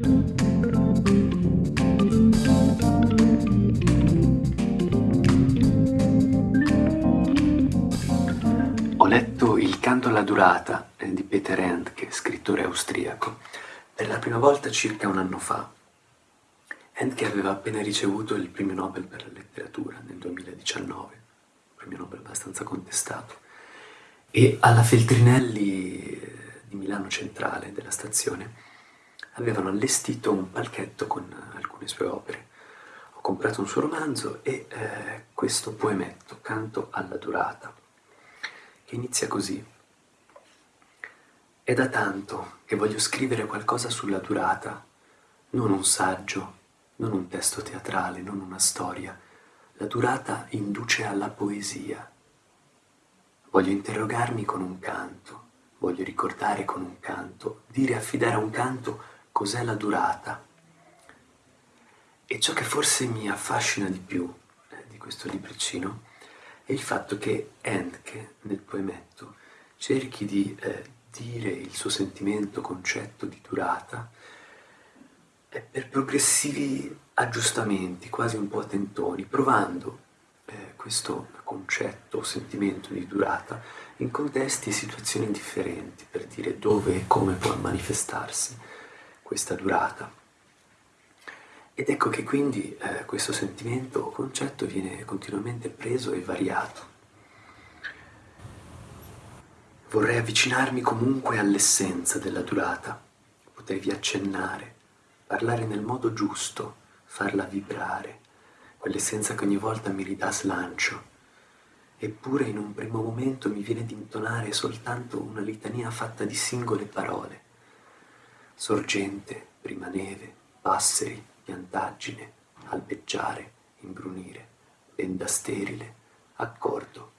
Ho letto Il canto alla durata eh, di Peter Handke, scrittore austriaco, per la prima volta circa un anno fa. Handke aveva appena ricevuto il premio Nobel per la letteratura nel 2019, un premio Nobel abbastanza contestato, e alla Feltrinelli eh, di Milano Centrale, della stazione, avevano allestito un palchetto con alcune sue opere. Ho comprato un suo romanzo e eh, questo poemetto, Canto alla durata, che inizia così. È da tanto che voglio scrivere qualcosa sulla durata, non un saggio, non un testo teatrale, non una storia. La durata induce alla poesia. Voglio interrogarmi con un canto, voglio ricordare con un canto, dire affidare a un canto cos'è la durata. E ciò che forse mi affascina di più eh, di questo libricino è il fatto che Handke, nel poemetto, cerchi di eh, dire il suo sentimento, concetto di durata eh, per progressivi aggiustamenti, quasi un po' a tentoni, provando eh, questo concetto o sentimento di durata in contesti e situazioni differenti, per dire dove e come può manifestarsi questa durata. Ed ecco che quindi eh, questo sentimento o concetto viene continuamente preso e variato. Vorrei avvicinarmi comunque all'essenza della durata, potervi accennare, parlare nel modo giusto, farla vibrare, quell'essenza che ogni volta mi ridà slancio. Eppure in un primo momento mi viene di intonare soltanto una litania fatta di singole parole, sorgente, prima neve, passeri, piantaggine, albeggiare, imbrunire, benda sterile, accordo.